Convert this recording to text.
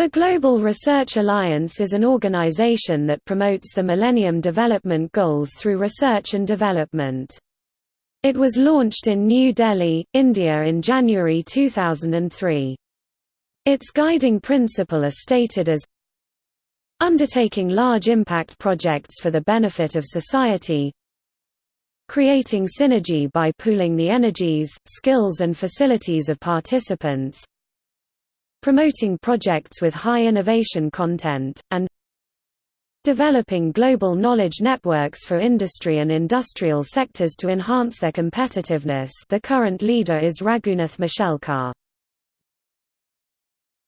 The Global Research Alliance is an organization that promotes the Millennium Development Goals through research and development. It was launched in New Delhi, India in January 2003. Its guiding principle is stated as undertaking large impact projects for the benefit of society creating synergy by pooling the energies, skills and facilities of participants promoting projects with high innovation content, and developing global knowledge networks for industry and industrial sectors to enhance their competitiveness the current leader is Raghunath Mashelkar.